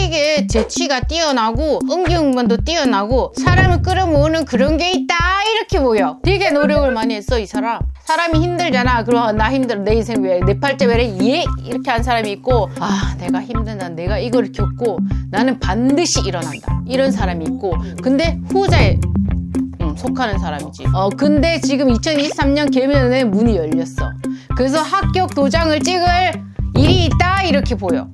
되게 재치가 뛰어나고 응기응변도 뛰어나고 사람을 끌어모으는 그런 게 있다 이렇게 보여. 되게 노력을 많이 했어 이 사람. 사람이 힘들잖아. 그럼 나 힘들어. 내 인생 왜 내 팔자 왜래? 예? 이렇게 한 사람이 있고 아 내가 힘들다. 내가 이걸 겪고 나는 반드시 일어난다. 이런 사람이 있고 근데 후자에 음, 속하는 사람이지. 어, 근데 지금 2023년 개면에 문이 열렸어. 그래서 합격 도장을 찍을 일이 있다 이렇게 보여.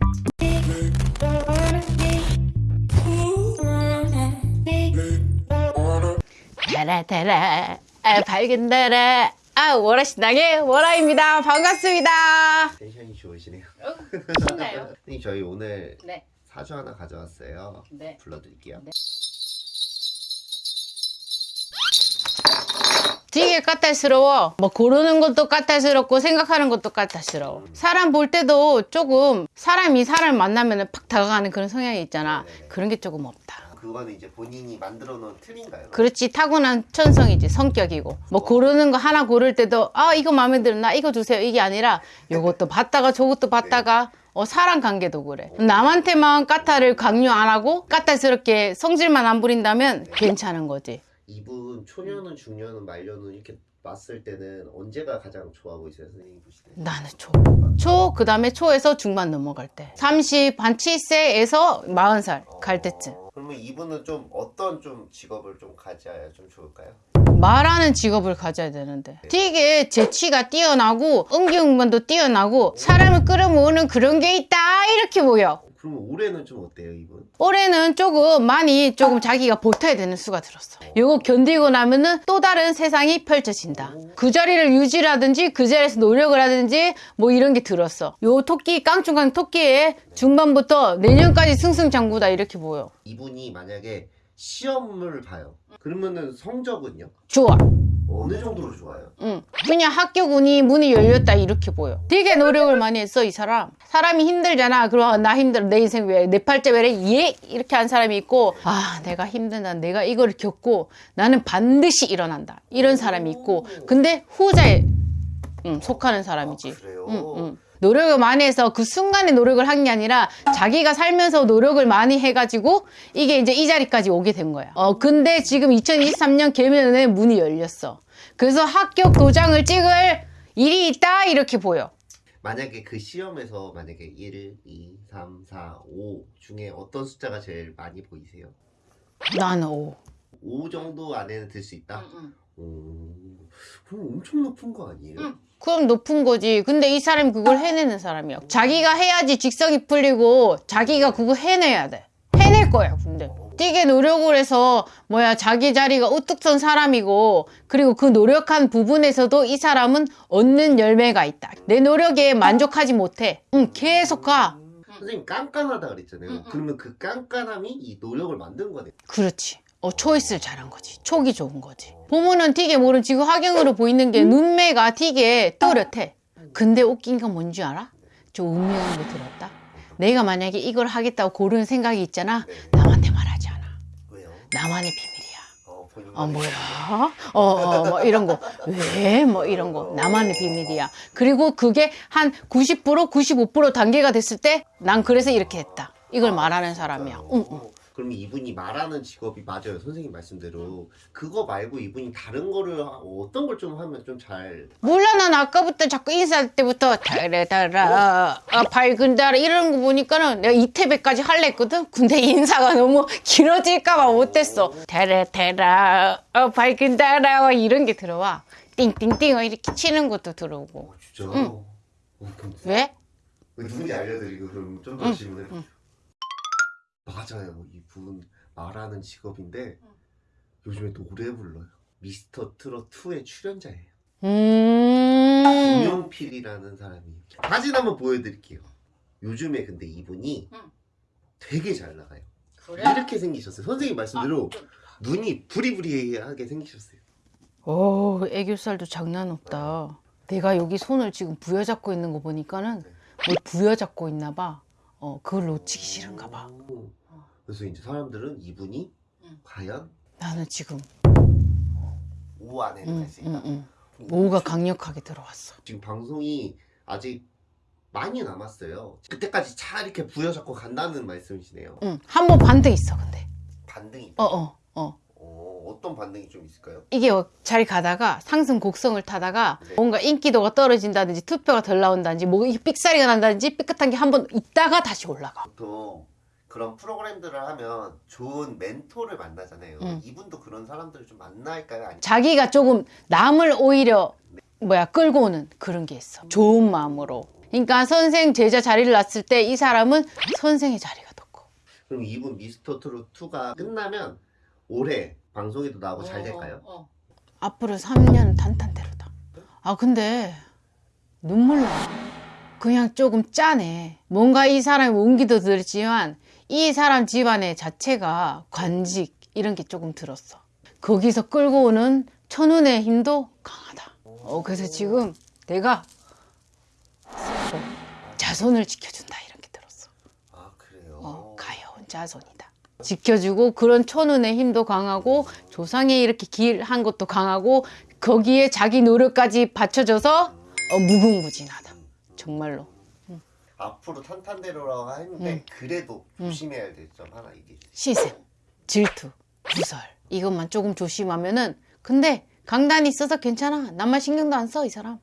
달아 달아 아, 밝은 달아 아 월화 신당의 월화입니다. 반갑습니다. 텐션이 좋으시네요. 신나요? 선생님 저희 오늘 네. 사주 하나 가져왔어요. 네. 불러드릴게요. 되게 까탈스러워. 뭐 고르는 것도 까탈스럽고 생각하는 것도 까탈스러워. 사람 볼 때도 조금 사람이 사람 만나면 팍 다가가는 그런 성향이 있잖아. 네네. 그런 게 조금 없다. 그거는 이제 본인이 만들어 놓은 틀인가요? 그렇지. 타고난 천성이지. 성격이고. 뭐 고르는 거 하나 고를 때도 아 이거 마음에 들어. 나 이거 주세요. 이게 아니라 요것도 봤다가 저것도 봤다가 어 사람 관계도 그래. 남한테만 까탈을 강요 안 하고 까탈스럽게 성질만 안 부린다면 괜찮은 거지. 이분 초년은 중년은 말년은 이렇게 봤을 때는 언제가 가장 좋아 보이세요 선생님 보실 때? 나는 초. 초, 그 다음에 초에서 중반 넘어갈 때. 30, 반 7세에서 40살 갈 때쯤. 어, 그러면 이분은 좀 어떤 좀 직업을 좀 가져야 좀 좋을까요? 말하는 직업을 가져야 되는데. 되게 재치가 뛰어나고, 응기응변도 뛰어나고, 사람을 끌어모으는 그런 게 있다, 이렇게 보여. 그러면 올해는 좀 어때요 이분? 올해는 조금 많이 조금 자기가 버텨야 되는 수가 들었어. 요거 견디고 나면은 또 다른 세상이 펼쳐진다. 그 자리를 유지라든지 그 자리에서 노력을 하든지 뭐 이런 게 들었어. 요 토끼 깡충깡 토끼의 중반부터 내년까지 승승장구다 이렇게 보여. 이분이 만약에 시험을 봐요. 그러면은 성적은요? 좋아. 어느 정도로 좋아요? 응. 그냥 합격 운이 문이 열렸다 이렇게 보여. 되게 노력을 많이 했어 이 사람. 사람이 힘들잖아. 그럼 나 힘들어 내 인생 왜 내 팔자 왜래 예 이렇게 한 사람이 있고 아 내가 힘들다 내가 이걸 겪고 나는 반드시 일어난다 이런 사람이 있고 근데 후자에 음, 속하는 사람이지. 아, 그래요? 응, 응. 노력을 많이 해서 그 순간에 노력을 한 게 아니라 자기가 살면서 노력을 많이 해가지고 이게 이제 이 자리까지 오게 된 거야. 어, 근데 지금 2023년 개면에 문이 열렸어. 그래서 합격 도장을 찍을 일이 있다 이렇게 보여. 만약에 그 시험에서 만약에 1, 2, 3, 4, 5 중에 어떤 숫자가 제일 많이 보이세요? 나는 오. 5 정도 안에는 들 수 있다? 오, 그럼 엄청 높은 거 아니에요? 응. 그럼 높은 거지. 근데 이 사람이 그걸 해내는 사람이야. 자기가 해야지 직성이 풀리고 자기가 그거 해내야 돼. 해낼 거야, 근데. 되게 노력을 해서 뭐야 자기 자리가 우뚝 선 사람이고 그리고 그 노력한 부분에서도 이 사람은 얻는 열매가 있다. 내 노력에 만족하지 못해. 응, 계속 가. 선생님 깐깐하다 그랬잖아요. 그러면 그 깐깐함이 이 노력을 만든 거네. 그렇지. 어, 초이스를 잘한 거지. 촉이 좋은 거지. 보면은 되게 모른 지금 화경으로 보이는 게 눈매가 되게 또렷해. 근데 웃긴 건 뭔지 알아? 좀 음흉한 게 들었다. 내가 만약에 이걸 하겠다고 고르는 생각이 있잖아. 남한테 말하지 않아. 왜요? 나만의 비밀이야. 어, 어, 뭐야? 어, 어, 뭐 이런 거. 왜? 뭐 이런 거. 나만의 비밀이야. 그리고 그게 한 90%, 95% 단계가 됐을 때 난 그래서 이렇게 했다. 이걸 말하는 사람이야. 응, 응. 그럼 이분이 말하는 직업이 맞아요. 선생님 말씀대로. 그거 말고 이분이 다른 거를 하- 어떤 걸 좀 하면 좀 잘. 몰라 난 아까부터 자꾸 인사할 때부터 달래달라 아, 밝은 달아 이러는 거 보니까는 내가 이태배까지 할래 했거든? 근데 인사가 너무 길어질까 봐 못했어. 달래달라 아, 밝은 달아 이런 게 들어와. 띵띵띵 이렇게 치는 것도 들어오고. 어, 진짜. 어, 그럼 왜? 누군지 알려드리고 그럼 좀더 질문을. 맞아요. 이분 말하는 직업인데 요즘에 노래 불러요. 미스터 트롯 2의 출연자예요. 음 김용필이라는 사람이 사진 한번 보여드릴게요. 요즘에 근데 이분이 응. 되게 잘 나가요. 이렇게 생기셨어요. 선생님 말씀대로 눈이 부리부리하게 생기셨어요. 오 애교살도 장난 없다 내가 여기 손을 지금 부여잡고 있는 거 보니까는 뭘 부여잡고 있나 봐 어, 그걸 놓치기 싫은가 봐 오. 그래서 이제 사람들은 이분이 응. 과연 나는 지금 5 안에는 응, 갈수 응, 있다. 응. 오가 강력하게 들어왔어. 지금 방송이 아직 많이 남았어요. 그때까지 차 이렇게 부여잡고 간다는 말씀이시네요. 응. 한 번 반등 있어 근데. 반등이 어 어, 어. 어, 어떤 반등이 좀 있을까요? 이게 잘 가다가 상승 곡성을 타다가 네. 뭔가 인기도가 떨어진다든지 투표가 덜 나온다든지 뭐 이게 삑사리가 난다든지 삐끗한 게 한 번 있다가 다시 올라가. 보통 그런 프로그램들을 하면 좋은 멘토를 만나잖아요. 음. 이분도 그런 사람들을 좀 만날까요? 아니 자기가 조금 남을 오히려 뭐야 끌고 오는 그런 게 있어. 좋은 마음으로. 그러니까 선생 제자 자리를 놨을 때 이 사람은 선생의 자리가 더 커. 그럼 이분 미스터 트롯 2가 끝나면 올해 방송에도 나오고 잘 될까요? 앞으로 3년 탄탄대로다. 아 근데 눈물 나. 그냥 조금 짠해. 뭔가 이 사람이 온기도 들지만 이 사람 집안의 자체가 관직 이런 게 조금 들었어. 거기서 끌고 오는 천운의 힘도 강하다. 어 그래서 지금 내가 자손을 지켜준다 이런 게 들었어. 아 그래요. 어, 가여운 자손이다. 지켜주고 그런 천운의 힘도 강하고 조상에 이렇게 길한 것도 강하고 거기에 자기 노력까지 받쳐줘서 어, 무궁무진하다. 정말로. 앞으로 탄탄대로라고 했는데 음. 그래도 조심해야 될 점 하나 주세요. 시샘, 질투, 구설 이것만 조금 조심하면은 근데 강단이 있어서 괜찮아. 남만 신경도 안 써 이 사람.